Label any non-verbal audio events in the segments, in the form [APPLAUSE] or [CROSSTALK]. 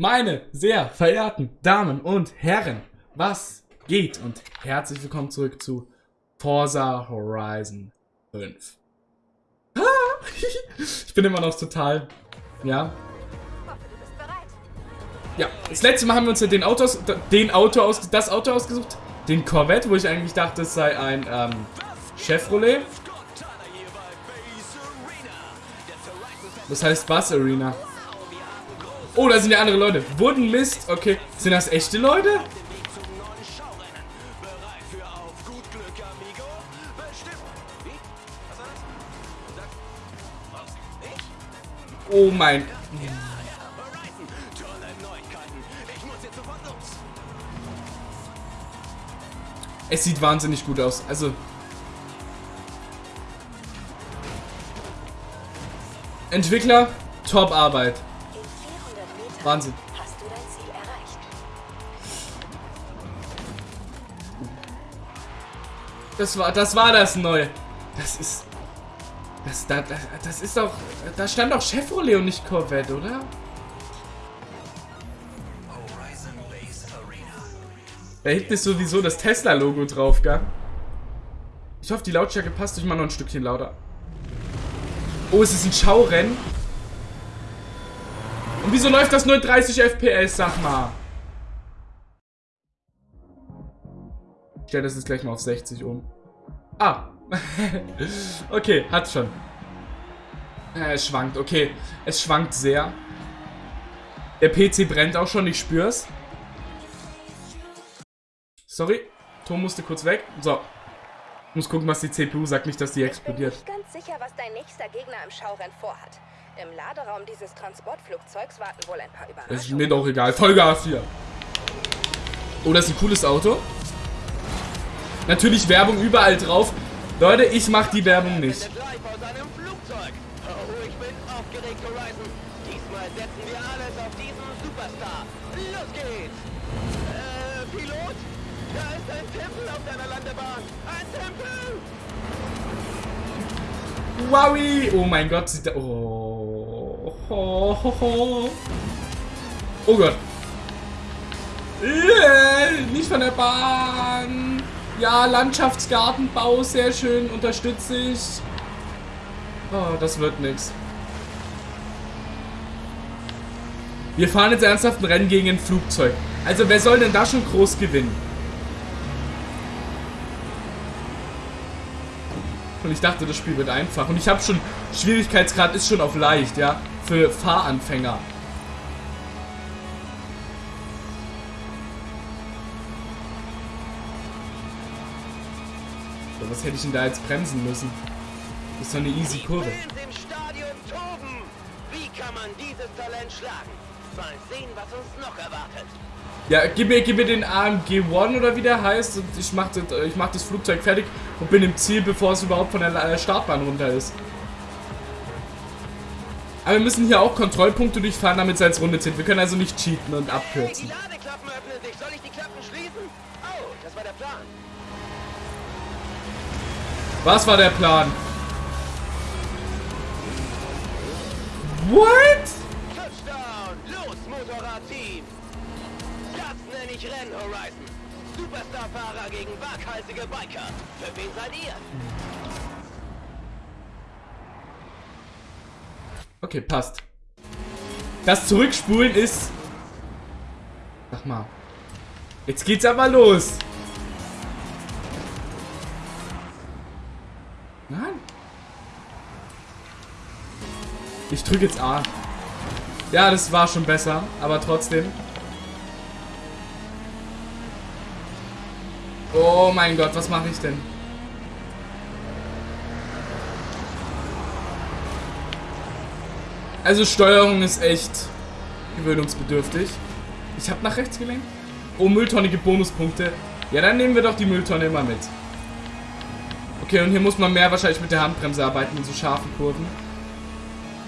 Meine sehr verehrten Damen und Herren, was geht? Und herzlich willkommen zurück zu Forza Horizon 5. Ah, [LAUGHS] ich bin immer noch total, ja. Ja, das letzte Mal haben wir uns ja den Auto, aus, den Auto aus, das Auto ausgesucht, den Corvette, wo ich eigentlich dachte, es sei ein ähm, Chevrolet. Das heißt Bus Arena. Oh, da sind ja andere Leute. Wurden Mist. Okay. Sind das echte Leute? Oh mein... Es sieht wahnsinnig gut aus. Also... Entwickler, top Arbeit. Wahnsinn. Hast du dein Ziel erreicht? Das war, das war das Neue. Das ist, das, das, das ist doch, da stand doch Chevrolet und nicht Corvette, oder? Da hinten ist sowieso das Tesla-Logo drauf, gell? Ich hoffe, die Lautstärke passt durch mal noch ein Stückchen lauter. Oh, es ist ein Schaurennen. Und wieso läuft das nur 30 FPS, sag mal? Ich stelle das jetzt gleich mal auf 60 um. Ah. [LAUGHS] okay, hat schon. Äh, es schwankt, okay. Es schwankt sehr. Der PC brennt auch schon, ich spür's. Sorry, Ton musste kurz weg. So. Muss gucken, was die CPU sagt, nicht, dass die explodiert. Ich bin nicht ganz sicher, was dein nächster Gegner im Schaurennen vorhat. Im Laderaum dieses Transportflugzeugs warten wohl ein paar Überraschungen. ist mir doch egal. Vollgas hier. Oh, das ist ein cooles Auto. Natürlich Werbung überall drauf. Leute, ich mach die Werbung nicht. Wowie! Oh mein Gott, sieht da... Oh. Oh, oh, oh. oh Gott. Yeah, nicht von der Bahn. Ja, Landschaftsgartenbau, sehr schön, unterstütze ich. Oh, das wird nichts. Wir fahren jetzt ernsthaft ein Rennen gegen ein Flugzeug. Also wer soll denn da schon groß gewinnen? Und ich dachte, das Spiel wird einfach. Und ich habe schon, Schwierigkeitsgrad ist schon auf leicht, ja. Für Fahranfänger. So, was hätte ich denn da jetzt bremsen müssen? Das ist doch eine easy Kurve. Sehen. Ja, gib mir, gib mir den AMG One oder wie der heißt und ich mach, das, ich mach das Flugzeug fertig und bin im Ziel, bevor es überhaupt von der Startbahn runter ist. Aber wir müssen hier auch Kontrollpunkte durchfahren, damit es als Runde zählt. Wir können also nicht cheaten und abkürzen. Was war der Plan? What? ich Rennen, Horizon. Superstar-Fahrer gegen waghalsige Biker. Für wen seid ihr? Okay, passt. Das Zurückspulen ist... Sag mal. Jetzt geht's aber los. Nein. Ich drücke jetzt A. Ja, das war schon besser, aber trotzdem. Oh mein Gott, was mache ich denn? Also Steuerung ist echt gewöhnungsbedürftig. Ich habe nach rechts gelenkt. Oh, Mülltonne gibt Bonuspunkte. Ja, dann nehmen wir doch die Mülltonne immer mit. Okay, und hier muss man mehr wahrscheinlich mit der Handbremse arbeiten in so scharfen Kurven.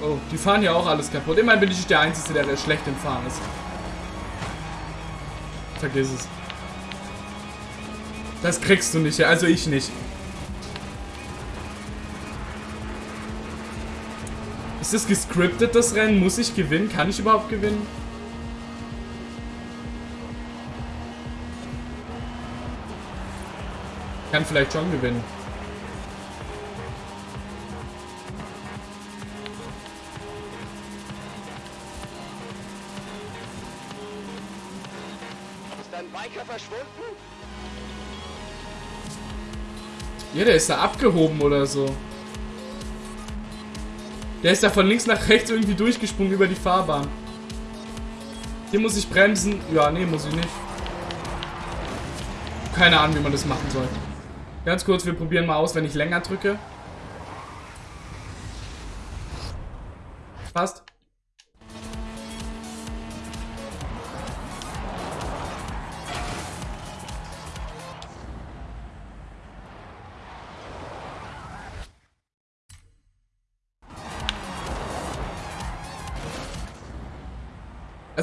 Oh, die fahren ja auch alles kaputt. Immerhin bin ich der Einzige, der schlecht im Fahren ist. Vergiss es. Das kriegst du nicht, also ich nicht. Ist das gescriptet, das Rennen? Muss ich gewinnen? Kann ich überhaupt gewinnen? Kann vielleicht schon gewinnen. Ist dein Biker verschwunden? Ja, der ist da abgehoben oder so. Der ist da von links nach rechts irgendwie durchgesprungen über die Fahrbahn. Hier muss ich bremsen. Ja, nee, muss ich nicht. Keine Ahnung, wie man das machen soll. Ganz kurz, wir probieren mal aus, wenn ich länger drücke. Passt.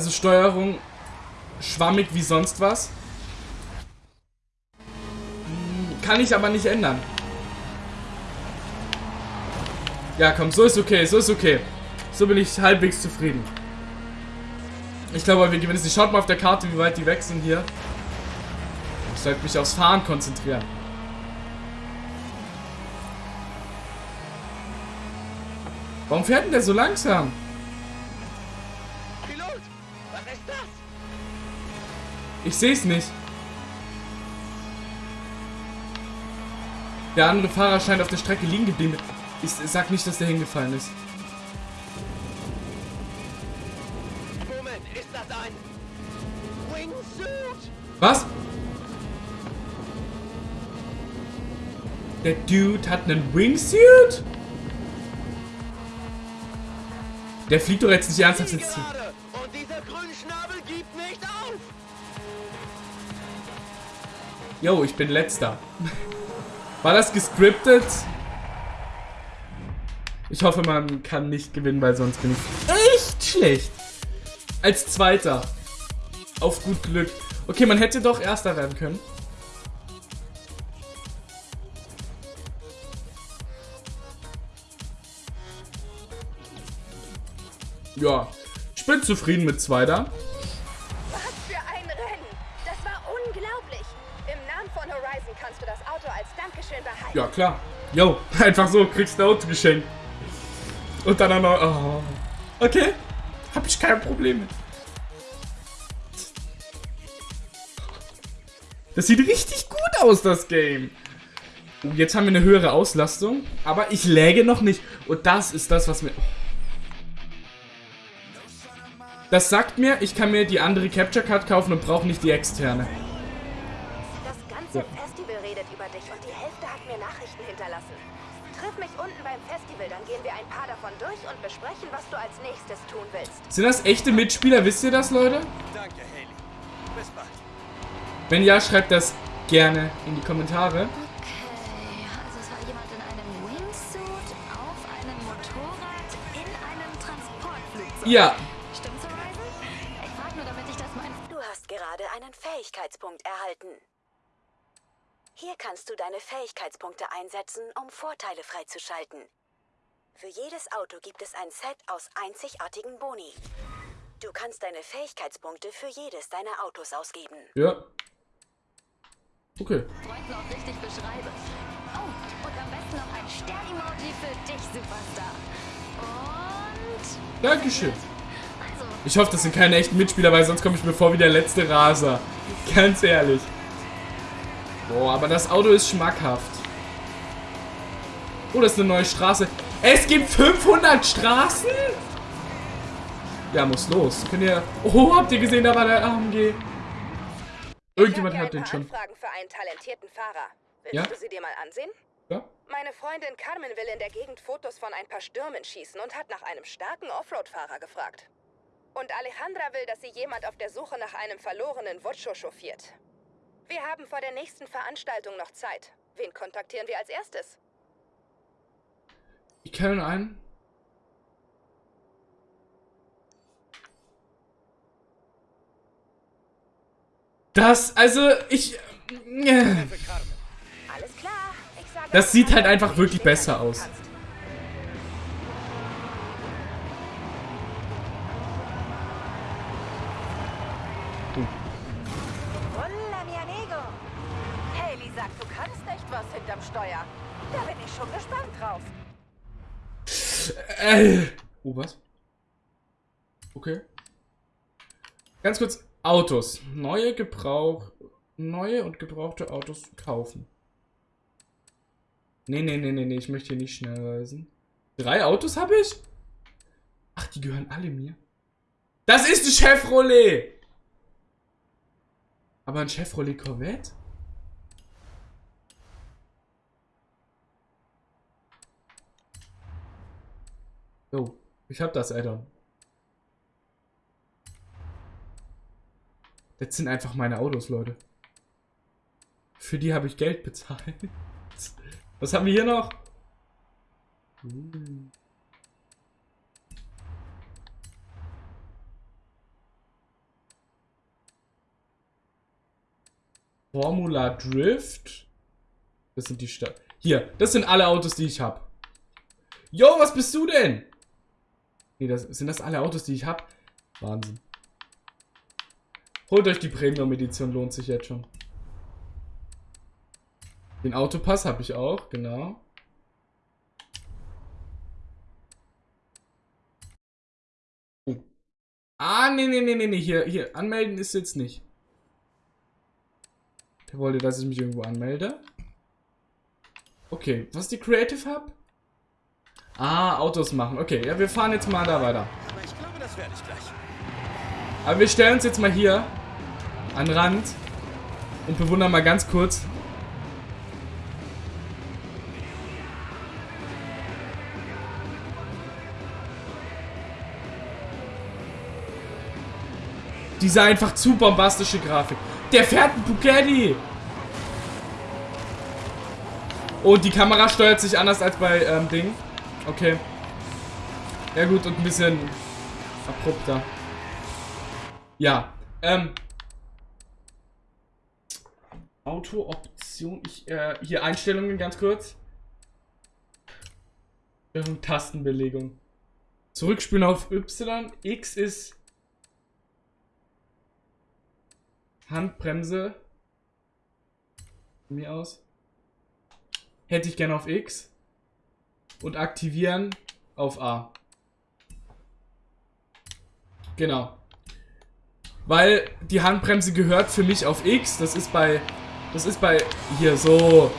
Also Steuerung schwammig wie sonst was. Kann ich aber nicht ändern. Ja, komm, so ist okay, so ist okay. So bin ich halbwegs zufrieden. Ich glaube, wir gewinnen es nicht. Schaut mal auf der Karte, wie weit die weg sind hier. Ich sollte mich aufs Fahren konzentrieren. Warum fährt denn der so langsam? Ich sehe es nicht. Der andere Fahrer scheint auf der Strecke liegen geblieben. Ich sag nicht, dass der hingefallen ist. Moment, ist das ein Wingsuit? Was? Der Dude hat einen Wingsuit? Der fliegt doch jetzt nicht ernsthaft ins Ziel. Yo, ich bin letzter. War das gescriptet? Ich hoffe, man kann nicht gewinnen, weil sonst bin ich echt schlecht. Als Zweiter. Auf gut Glück. Okay, man hätte doch Erster werden können. Ja, ich bin zufrieden mit Zweiter. Ja, klar. Yo, [LAUGHS] einfach so, kriegst du ein Auto geschenkt. Und dann auch noch. Oh. Okay. Hab ich kein Problem mit. Das sieht richtig gut aus, das Game. Oh, jetzt haben wir eine höhere Auslastung. Aber ich läge noch nicht. Und das ist das, was mir. Das sagt mir, ich kann mir die andere Capture Card kaufen und brauche nicht die externe. Das ganze Festival redet über dich und die Mich unten beim Festival, dann gehen wir ein paar davon durch und besprechen, was du als nächstes tun willst. Sind das echte Mitspieler? Wisst ihr das, Leute? Danke, Haley. Bis bald. Wenn ja, schreibt das gerne in die Kommentare. Okay, also es war jemand in einem Wingsuit, auf einem Motorrad, in einem Transportflugzeug. Ja, Stimmt's, Horizon? Ich frag nur, damit ich das mein... Du hast gerade einen Fähigkeitspunkt erhalten. Hier kannst du deine Fähigkeitspunkte einsetzen, um Vorteile freizuschalten. Für jedes Auto gibt es ein Set aus einzigartigen Boni. Du kannst deine Fähigkeitspunkte für jedes deiner Autos ausgeben. ja. Okay. Freunden auch richtig beschreibe. Oh, und am besten noch ein Stern-Emoji für dich, Superstar. Und... Dankeschön. Also, Ich hoffe, das sind keine echten Mitspieler, weil sonst komme ich mir vor wie der letzte Raser. Ganz ehrlich. Boah, aber das Auto ist schmackhaft. Oh, das ist eine neue Straße. Es gibt 500 Straßen? Ja, muss los. Könnt ihr... Oh, habt ihr gesehen, da war der AMG. Irgendjemand hat den schon. Anfragen für einen talentierten Fahrer. Willst Ja? du sie dir mal ansehen? Ja? Meine Freundin Carmen will in der Gegend Fotos von ein paar Stürmen schießen und hat nach einem starken Offroad-Fahrer gefragt. Und Alejandra will, dass sie jemand auf der Suche nach einem verlorenen Vocho chauffiert. Wir haben vor der nächsten Veranstaltung noch Zeit. Wen kontaktieren wir als erstes? Ich kenne einen. Das, also, ich... äh, Für Carmen. Alles klar. Ich sage Das sieht halt einfach wirklich besser aus. Äh. Oh, was? Okay. Ganz kurz. Autos. Neue Gebrauch. Neue und gebrauchte Autos kaufen. Nee, nee, nee, nee, nee. Ich möchte hier nicht schnell reisen. Drei Autos habe ich? Ach, die gehören alle mir. Das ist ein Chevrolet! Aber ein Chevrolet Corvette? Jo, ich hab das Addon. Das sind einfach meine Autos, Leute. Für die habe ich Geld bezahlt. [LAUGHS] Was haben wir hier noch? Uh. Formula Drift. Das sind die Stadt. Hier, das sind alle Autos, die ich habe. Jo, was bist du denn? Nee, das, sind das alle Autos, die ich habe? Wahnsinn. Holt euch die Premium-Edition, lohnt sich jetzt schon. Den Autopass habe ich auch, genau. Oh. Ah, nee, nee, nee, nee, nee, hier, hier, anmelden ist jetzt nicht. Der wollte, dass ich mich irgendwo anmelde. Okay, was ist die Creative Hub? Ah, Autos machen. Okay, ja, wir fahren jetzt mal da weiter. Aber ich glaube, das werde ich gleich. Aber wir stellen uns jetzt mal hier an den Rand und bewundern mal ganz kurz. Diese einfach zu bombastische Grafik. Der fährt ein Bugatti. Und die Kamera steuert sich anders als bei ähm, Ding. Okay. Ja gut, und ein bisschen abrupter. Ja. Ähm. Auto-Option. Äh, hier Einstellungen ganz kurz. Tastenbelegung. Zurückspielen auf Y. X ist Handbremse. Von mir aus. Hätte ich gerne auf X. Und aktivieren auf A. Genau. Weil die Handbremse gehört für mich auf X. Das ist bei... Das ist bei... Hier, so.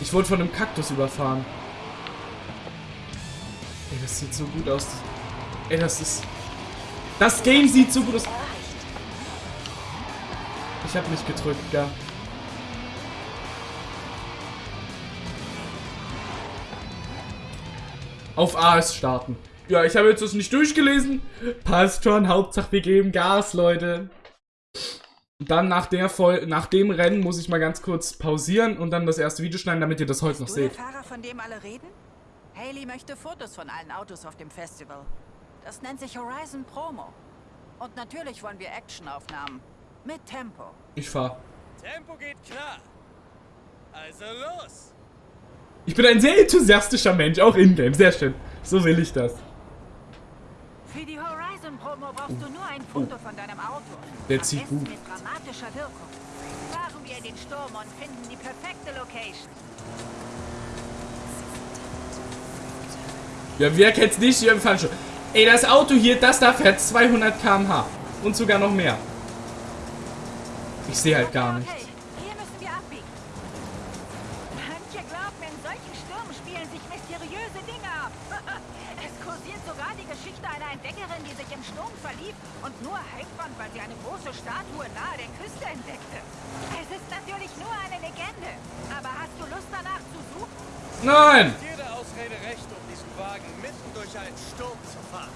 Ich wurde von einem Kaktus überfahren. Ey, das sieht so gut aus. Ey, das ist... Das Game sieht so gut aus. Ich hab nicht gedrückt, ja. Auf A ist starten. Ja, ich habe jetzt das nicht durchgelesen. Passt schon. Hauptsache wir geben Gas, Leute. Und dann nach, der Voll nach dem Rennen muss ich mal ganz kurz pausieren und dann das erste Video schneiden, damit ihr das heute noch Du der seht. Fahrer, von dem alle reden? Haley möchte Fotos von allen Autos auf dem Festival. Das nennt sich Horizon Promo. Und natürlich wollen wir Actionaufnahmen. Mit Tempo. Ich fahr. Tempo geht klar. Also los. Ich bin ein sehr enthusiastischer Mensch, auch in-game. Sehr schön. So will ich das. Für die Horizon Promo brauchst du nur ein Foto von deinem Auto. Der zieht gut. mit dramatischer Wirkung. Fahren wir in den Sturm und finden die perfekte Location. Ja, wer kennt's nicht? Wir fahren schon. Ey, das Auto hier, das da fährt 200 km/h. Und sogar noch mehr. Ich sehe halt gar nicht. Okay, hier müssen wir abbiegen. Manche solchen Stürmen spielen sich mysteriöse Dinge ab. [LAUGHS] es kursiert sogar die Geschichte einer Entdeckerin, die sich im Sturm verlief und nur heimfand, weil sie eine große Statue nahe der Küste entdeckte. Es ist natürlich nur eine Legende. Aber hast du Lust danach zu suchen? Nein! Jede Ausrede recht, um diesen Wagen mitten durch einen Sturm zu fahren.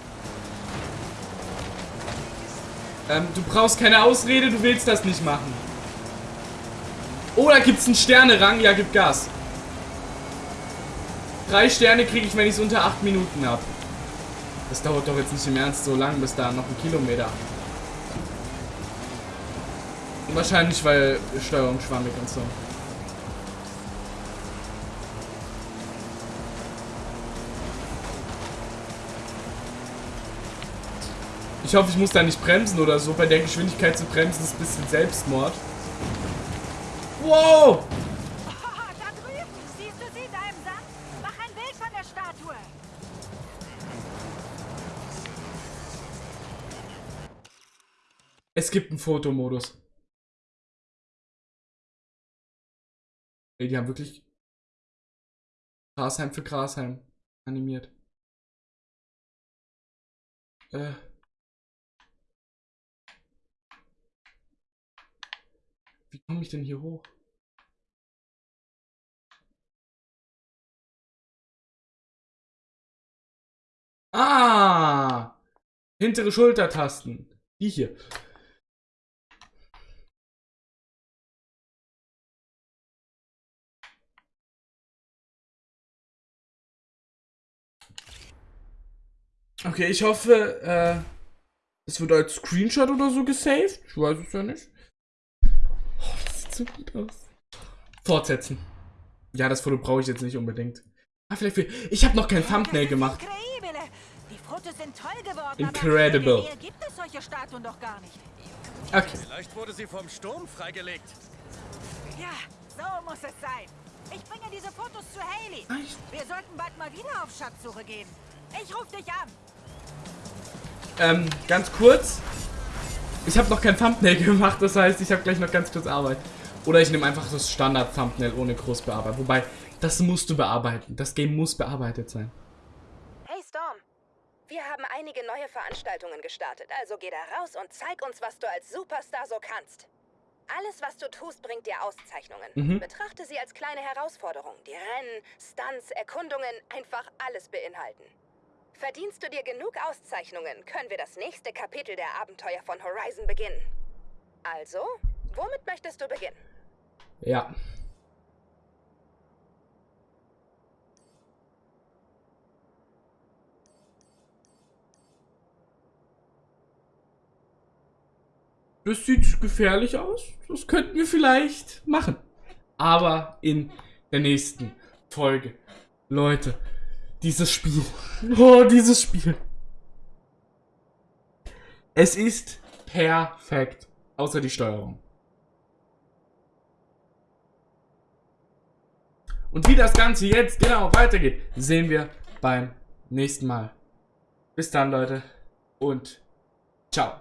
Ähm, du brauchst keine Ausrede, du willst das nicht machen. Oh, da gibt's einen Sterne-Rang. Ja, gib Gas. Drei Sterne kriege ich, wenn ich es unter acht Minuten habe. Das dauert doch jetzt nicht im Ernst so lang, bis da noch ein Kilometer. Wahrscheinlich, weil Steuerung schwammig und so. Ich hoffe, ich muss da nicht bremsen oder so. Bei der Geschwindigkeit zu bremsen ist ein bisschen Selbstmord. Wow! Es gibt einen Fotomodus. Ey, die haben wirklich Grasheim für Grasheim animiert. Äh. Wie komme ich denn hier hoch? Ah! Hintere Schultertasten. Die hier. Okay, ich hoffe, äh, es wird als Screenshot oder so gesaved. Ich weiß es ja nicht. Oh, das sieht so gut aus. Fortsetzen. Ja, das Foto brauche ich jetzt nicht unbedingt. Ah, vielleicht für, Ich habe noch kein Thumbnail gemacht. Incredibile. Die Fotos sind toll geworden. Incredible. Aber in der Nähe gibt es solche Statuen doch gar nicht. Okay. Vielleicht wurde sie vom Sturm freigelegt. Ja, so muss es sein. Ich bringe diese Fotos zu Haley. Wir sollten bald mal wieder auf Schatzsuche gehen. Ich rufe dich an. Ähm, ganz kurz. Ich habe noch kein Thumbnail [LAUGHS] gemacht, das heißt, ich habe gleich noch ganz kurz Arbeit. Oder ich nehme einfach das Standard-Thumbnail ohne groß bearbeiten. Wobei, das musst du bearbeiten. Das Game muss bearbeitet sein. Hey Storm, wir haben einige neue Veranstaltungen gestartet, also geh da raus und zeig uns, was du als Superstar so kannst. Alles, was du tust, bringt dir Auszeichnungen. Mhm. Betrachte sie als kleine Herausforderung, die Rennen, Stunts, Erkundungen, einfach alles beinhalten. Verdienst du dir genug Auszeichnungen, können wir das nächste Kapitel der Abenteuer von Horizon beginnen. Also, womit möchtest du beginnen? Ja. Das sieht gefährlich aus. Das könnten wir vielleicht machen. Aber in der nächsten Folge. Leute, dieses Spiel. Oh, dieses Spiel. Es ist perfekt. Außer die Steuerung. Und wie das Ganze jetzt genau weitergeht, sehen wir beim nächsten Mal. Bis dann, Leute. Und ciao.